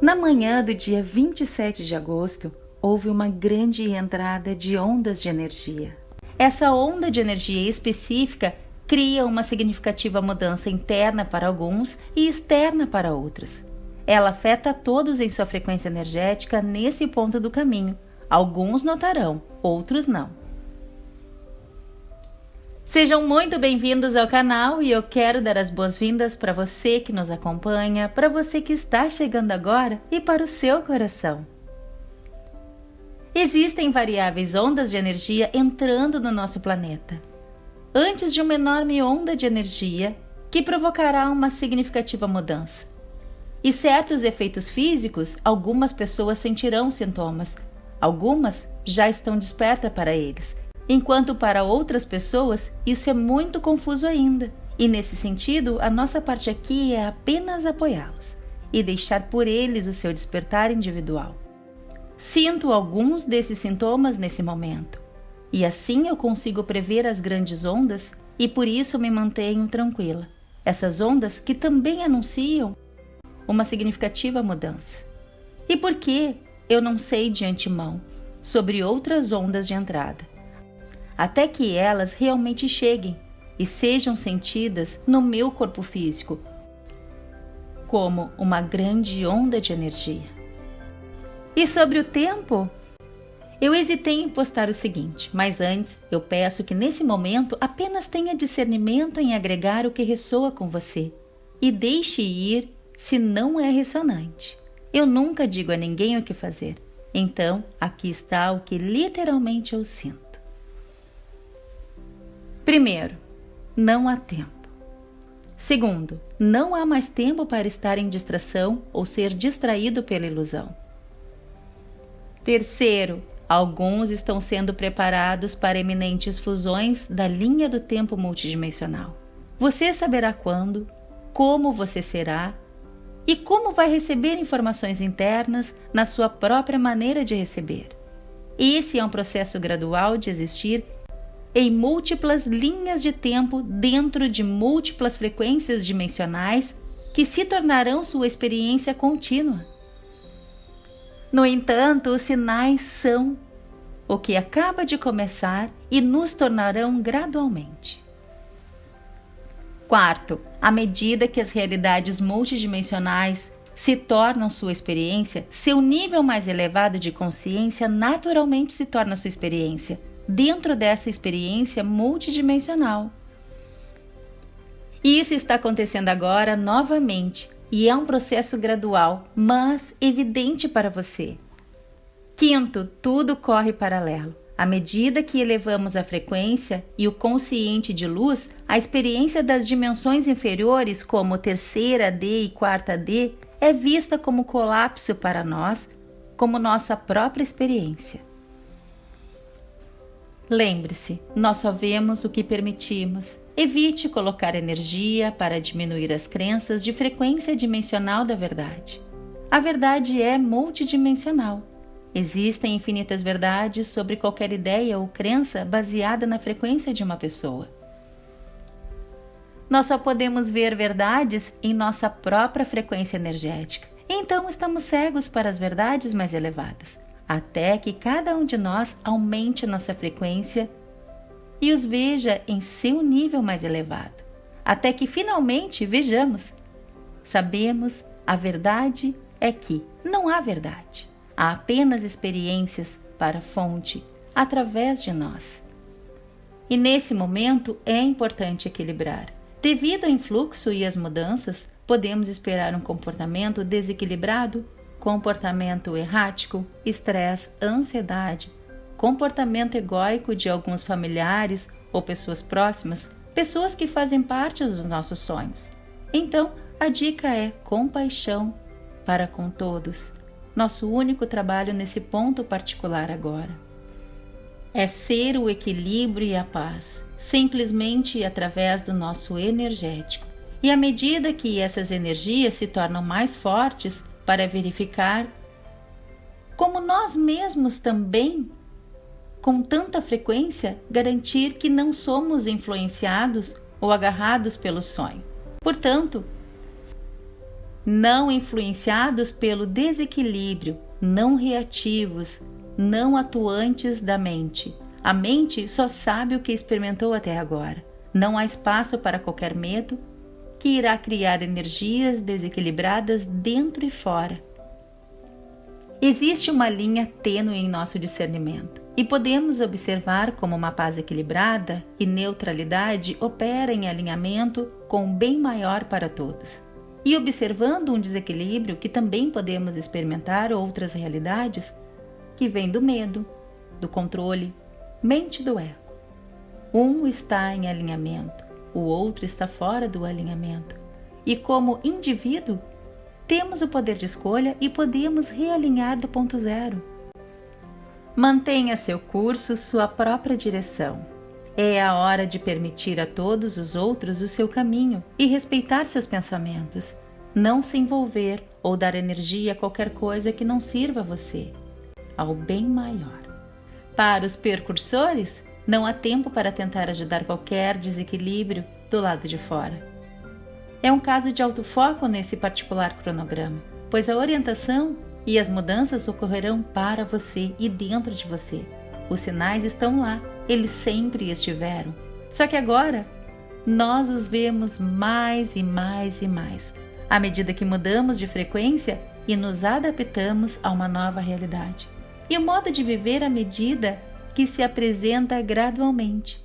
Na manhã do dia 27 de agosto, houve uma grande entrada de ondas de energia. Essa onda de energia específica cria uma significativa mudança interna para alguns e externa para outros. Ela afeta todos em sua frequência energética nesse ponto do caminho. Alguns notarão, outros não. Sejam muito bem-vindos ao canal e eu quero dar as boas-vindas para você que nos acompanha, para você que está chegando agora e para o seu coração. Existem variáveis ondas de energia entrando no nosso planeta. Antes de uma enorme onda de energia que provocará uma significativa mudança. E certos efeitos físicos, algumas pessoas sentirão sintomas, algumas já estão despertas para eles enquanto para outras pessoas isso é muito confuso ainda. E nesse sentido, a nossa parte aqui é apenas apoiá-los e deixar por eles o seu despertar individual. Sinto alguns desses sintomas nesse momento, e assim eu consigo prever as grandes ondas e por isso me mantenho tranquila. Essas ondas que também anunciam uma significativa mudança. E por que eu não sei de antemão sobre outras ondas de entrada? até que elas realmente cheguem e sejam sentidas no meu corpo físico como uma grande onda de energia. E sobre o tempo? Eu hesitei em postar o seguinte, mas antes eu peço que nesse momento apenas tenha discernimento em agregar o que ressoa com você e deixe ir se não é ressonante. Eu nunca digo a ninguém o que fazer, então aqui está o que literalmente eu sinto. Primeiro, não há tempo. Segundo, não há mais tempo para estar em distração ou ser distraído pela ilusão. Terceiro, alguns estão sendo preparados para eminentes fusões da linha do tempo multidimensional. Você saberá quando, como você será e como vai receber informações internas na sua própria maneira de receber. Esse é um processo gradual de existir em múltiplas linhas de tempo dentro de múltiplas frequências dimensionais que se tornarão sua experiência contínua. No entanto, os sinais são o que acaba de começar e nos tornarão gradualmente. Quarto, à medida que as realidades multidimensionais se tornam sua experiência, seu nível mais elevado de consciência naturalmente se torna sua experiência, dentro dessa experiência multidimensional. Isso está acontecendo agora novamente e é um processo gradual, mas evidente para você. Quinto, tudo corre paralelo. À medida que elevamos a frequência e o consciente de luz, a experiência das dimensões inferiores, como terceira D e quarta D, é vista como colapso para nós, como nossa própria experiência. Lembre-se, nós só vemos o que permitimos. Evite colocar energia para diminuir as crenças de frequência dimensional da verdade. A verdade é multidimensional. Existem infinitas verdades sobre qualquer ideia ou crença baseada na frequência de uma pessoa. Nós só podemos ver verdades em nossa própria frequência energética. Então estamos cegos para as verdades mais elevadas até que cada um de nós aumente nossa frequência e os veja em seu nível mais elevado, até que finalmente vejamos. Sabemos a verdade é que não há verdade, há apenas experiências para a fonte através de nós. E nesse momento é importante equilibrar. Devido ao influxo e às mudanças, podemos esperar um comportamento desequilibrado comportamento errático, estresse, ansiedade, comportamento egóico de alguns familiares ou pessoas próximas, pessoas que fazem parte dos nossos sonhos. Então, a dica é compaixão para com todos. Nosso único trabalho nesse ponto particular agora é ser o equilíbrio e a paz, simplesmente através do nosso energético. E à medida que essas energias se tornam mais fortes, para verificar como nós mesmos também com tanta frequência, garantir que não somos influenciados ou agarrados pelo sonho. Portanto, não influenciados pelo desequilíbrio, não reativos, não atuantes da mente. A mente só sabe o que experimentou até agora. Não há espaço para qualquer medo que irá criar energias desequilibradas dentro e fora. Existe uma linha tênue em nosso discernimento e podemos observar como uma paz equilibrada e neutralidade opera em alinhamento com o bem maior para todos. E observando um desequilíbrio que também podemos experimentar outras realidades que vêm do medo, do controle, mente do ego. Um está em alinhamento, o outro está fora do alinhamento. E como indivíduo, temos o poder de escolha e podemos realinhar do ponto zero. Mantenha seu curso, sua própria direção. É a hora de permitir a todos os outros o seu caminho e respeitar seus pensamentos. Não se envolver ou dar energia a qualquer coisa que não sirva a você, ao bem maior. Para os percursores, não há tempo para tentar ajudar qualquer desequilíbrio do lado de fora. É um caso de alto foco nesse particular cronograma, pois a orientação e as mudanças ocorrerão para você e dentro de você. Os sinais estão lá, eles sempre estiveram. Só que agora nós os vemos mais e mais e mais, à medida que mudamos de frequência e nos adaptamos a uma nova realidade. E o modo de viver à medida que se apresenta gradualmente.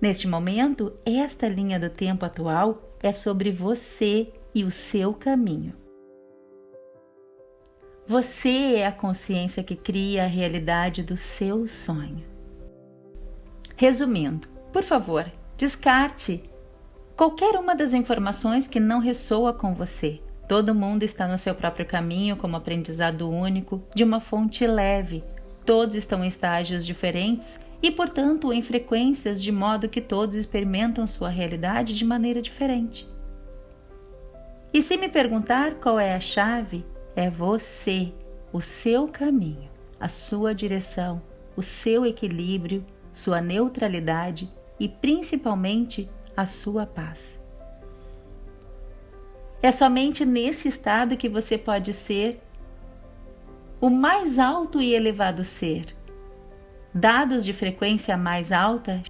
Neste momento, esta linha do tempo atual é sobre você e o seu caminho. Você é a consciência que cria a realidade do seu sonho. Resumindo, por favor, descarte qualquer uma das informações que não ressoa com você. Todo mundo está no seu próprio caminho como aprendizado único, de uma fonte leve, Todos estão em estágios diferentes e, portanto, em frequências de modo que todos experimentam sua realidade de maneira diferente. E se me perguntar qual é a chave, é você, o seu caminho, a sua direção, o seu equilíbrio, sua neutralidade e principalmente a sua paz. É somente nesse estado que você pode ser o mais alto e elevado ser. Dados de frequência mais alta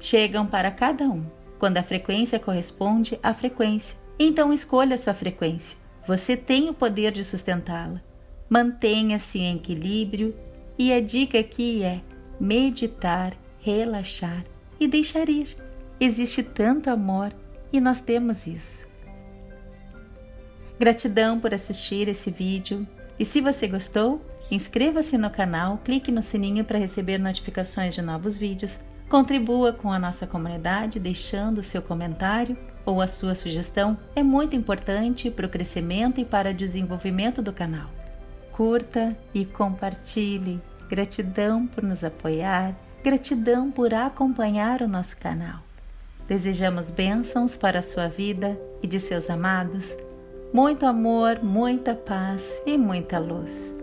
chegam para cada um, quando a frequência corresponde à frequência. Então escolha sua frequência. Você tem o poder de sustentá-la. Mantenha-se em equilíbrio e a dica aqui é meditar, relaxar e deixar ir. Existe tanto amor e nós temos isso. Gratidão por assistir esse vídeo. E se você gostou, inscreva-se no canal, clique no sininho para receber notificações de novos vídeos, contribua com a nossa comunidade deixando seu comentário ou a sua sugestão, é muito importante para o crescimento e para o desenvolvimento do canal. Curta e compartilhe. Gratidão por nos apoiar, gratidão por acompanhar o nosso canal. Desejamos bênçãos para a sua vida e de seus amados muito amor, muita paz e muita luz.